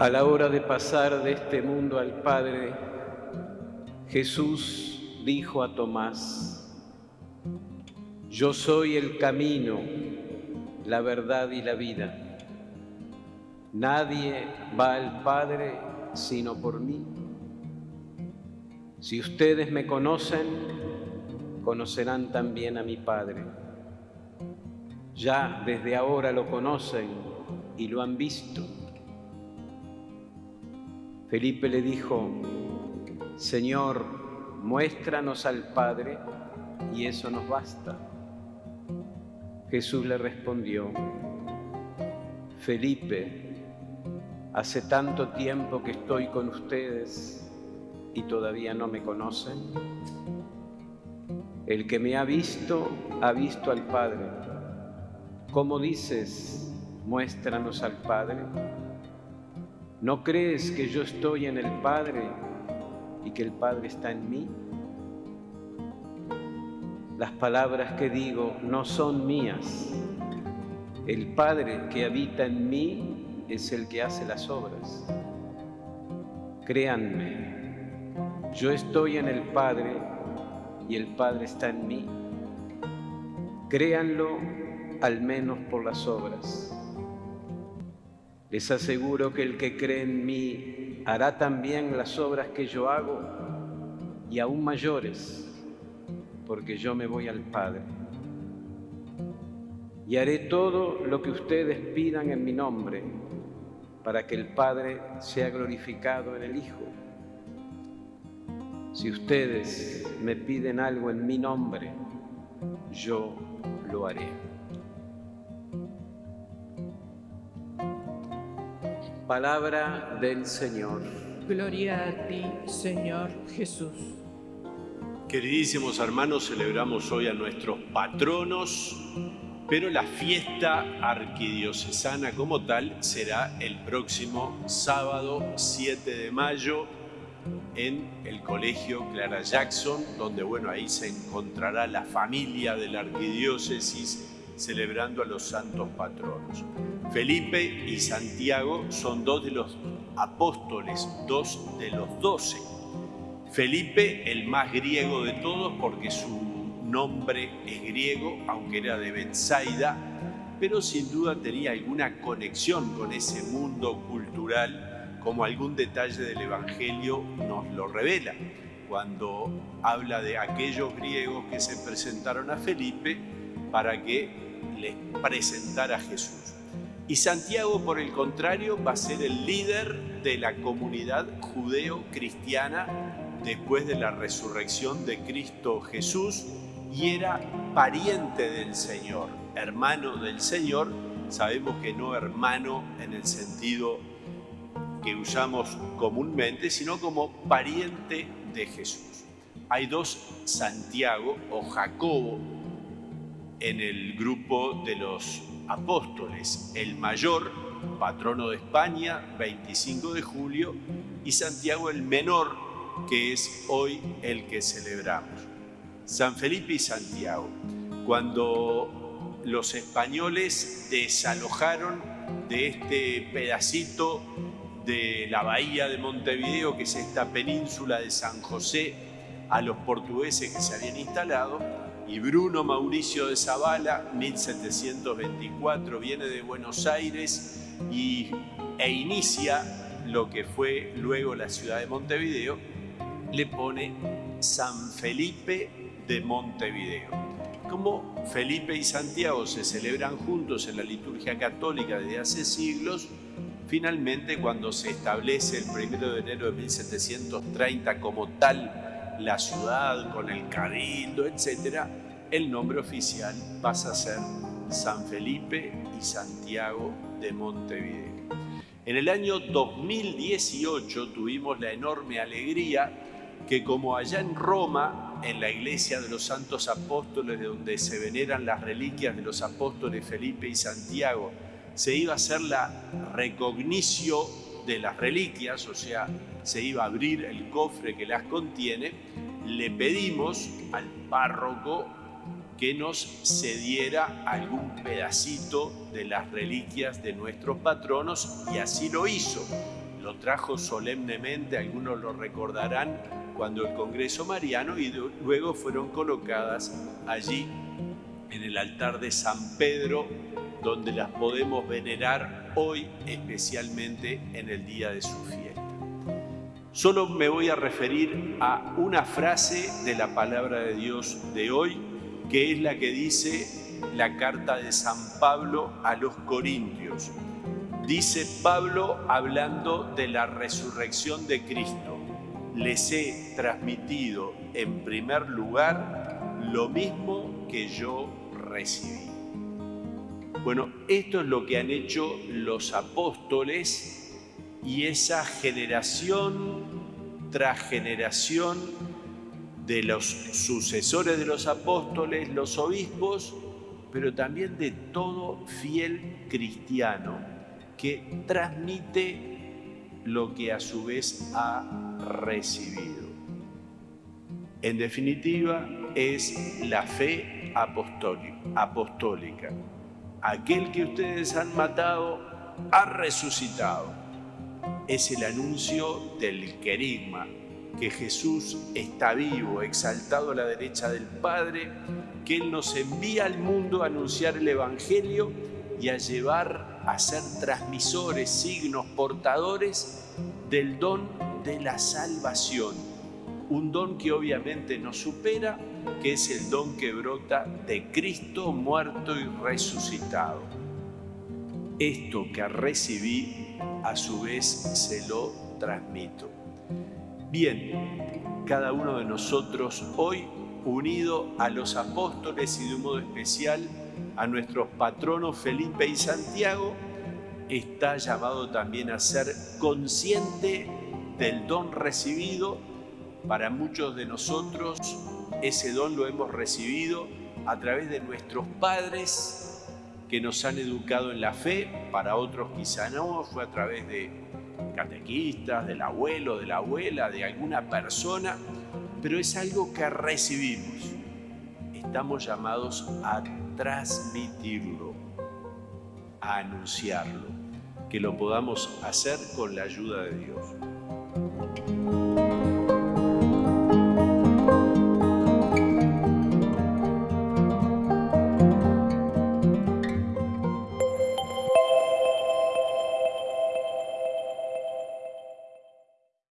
A la hora de pasar de este mundo al Padre, Jesús dijo a Tomás, Yo soy el camino, la verdad y la vida. Nadie va al Padre sino por mí. Si ustedes me conocen, conocerán también a mi Padre. Ya desde ahora lo conocen y lo han visto. Felipe le dijo, Señor, muéstranos al Padre y eso nos basta. Jesús le respondió, Felipe, hace tanto tiempo que estoy con ustedes y todavía no me conocen. El que me ha visto, ha visto al Padre. ¿Cómo dices, muéstranos al Padre? ¿No crees que yo estoy en el Padre y que el Padre está en mí? Las palabras que digo no son mías. El Padre que habita en mí es el que hace las obras. Créanme, yo estoy en el Padre y el Padre está en mí. Créanlo al menos por las obras. Les aseguro que el que cree en mí hará también las obras que yo hago y aún mayores, porque yo me voy al Padre. Y haré todo lo que ustedes pidan en mi nombre, para que el Padre sea glorificado en el Hijo. Si ustedes me piden algo en mi nombre, yo lo haré. Palabra del Señor. Gloria a ti, Señor Jesús. Queridísimos hermanos, celebramos hoy a nuestros patronos, pero la fiesta arquidiocesana como tal será el próximo sábado 7 de mayo en el Colegio Clara Jackson, donde bueno, ahí se encontrará la familia de la arquidiócesis celebrando a los santos patronos. Felipe y Santiago son dos de los apóstoles, dos de los doce. Felipe, el más griego de todos, porque su nombre es griego, aunque era de Bethsaida, pero sin duda tenía alguna conexión con ese mundo cultural, como algún detalle del Evangelio nos lo revela, cuando habla de aquellos griegos que se presentaron a Felipe para que les presentara a Jesús. Y Santiago, por el contrario, va a ser el líder de la comunidad judeo-cristiana después de la resurrección de Cristo Jesús y era pariente del Señor, hermano del Señor. Sabemos que no hermano en el sentido que usamos comúnmente, sino como pariente de Jesús. Hay dos Santiago o Jacobo en el grupo de los apóstoles, el mayor, patrono de España, 25 de julio, y Santiago el menor, que es hoy el que celebramos. San Felipe y Santiago, cuando los españoles desalojaron de este pedacito de la bahía de Montevideo, que es esta península de San José, a los portugueses que se habían instalado, y Bruno Mauricio de Zavala, 1724, viene de Buenos Aires y, e inicia lo que fue luego la ciudad de Montevideo, le pone San Felipe de Montevideo. Como Felipe y Santiago se celebran juntos en la liturgia católica desde hace siglos, finalmente cuando se establece el 1 de enero de 1730 como tal la ciudad, con el cabildo, etc., el nombre oficial pasa a ser San Felipe y Santiago de Montevideo. En el año 2018 tuvimos la enorme alegría que como allá en Roma, en la iglesia de los santos apóstoles, de donde se veneran las reliquias de los apóstoles Felipe y Santiago, se iba a hacer la recognición de las reliquias, o sea, se iba a abrir el cofre que las contiene, le pedimos al párroco que nos cediera algún pedacito de las reliquias de nuestros patronos y así lo hizo. Lo trajo solemnemente, algunos lo recordarán, cuando el Congreso Mariano y luego fueron colocadas allí en el altar de San Pedro, donde las podemos venerar hoy, especialmente en el día de su fiesta. Solo me voy a referir a una frase de la palabra de Dios de hoy, que es la que dice la carta de San Pablo a los Corintios. Dice Pablo hablando de la resurrección de Cristo. Les he transmitido en primer lugar lo mismo que yo recibí. Bueno, esto es lo que han hecho los apóstoles y esa generación tras generación de los sucesores de los apóstoles, los obispos, pero también de todo fiel cristiano que transmite lo que a su vez ha recibido. En definitiva, es la fe apostólica. Aquel que ustedes han matado ha resucitado. Es el anuncio del querigma, que Jesús está vivo, exaltado a la derecha del Padre, que Él nos envía al mundo a anunciar el Evangelio y a llevar a ser transmisores, signos, portadores del don de la salvación. Un don que obviamente nos supera, que es el don que brota de Cristo muerto y resucitado. Esto que recibí, a su vez se lo transmito. Bien, cada uno de nosotros hoy, unido a los apóstoles y de un modo especial a nuestros patronos Felipe y Santiago, está llamado también a ser consciente del don recibido. Para muchos de nosotros ese don lo hemos recibido a través de nuestros padres que nos han educado en la fe, para otros quizá no, fue a través de catequistas, del abuelo, de la abuela, de alguna persona, pero es algo que recibimos. Estamos llamados a transmitirlo, a anunciarlo, que lo podamos hacer con la ayuda de Dios.